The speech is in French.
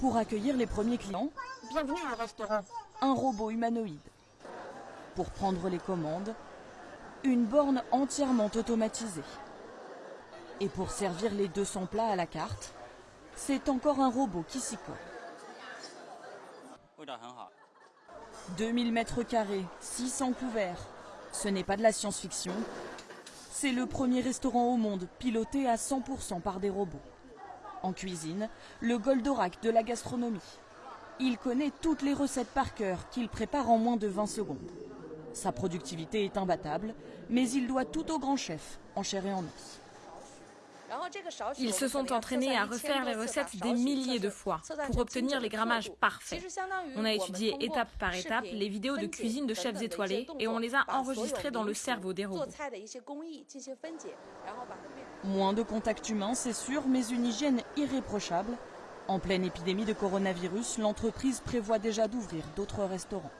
pour accueillir les premiers clients. Un robot humanoïde. Pour prendre les commandes, une borne entièrement automatisée. Et pour servir les 200 plats à la carte, c'est encore un robot qui s'y colle. 2000 hein, ah. mètres carrés, 600 couverts. Ce n'est pas de la science-fiction. C'est le premier restaurant au monde piloté à 100% par des robots. En cuisine, le Goldorak de la gastronomie. Il connaît toutes les recettes par cœur qu'il prépare en moins de 20 secondes. Sa productivité est imbattable, mais il doit tout au grand chef, en chair et en os. Ils se sont entraînés à refaire les recettes des milliers de fois pour obtenir les grammages parfaits. On a étudié étape par étape les vidéos de cuisine de chefs étoilés et on les a enregistrées dans le cerveau des robots. Moins de contact humain, c'est sûr, mais une hygiène irréprochable. En pleine épidémie de coronavirus, l'entreprise prévoit déjà d'ouvrir d'autres restaurants.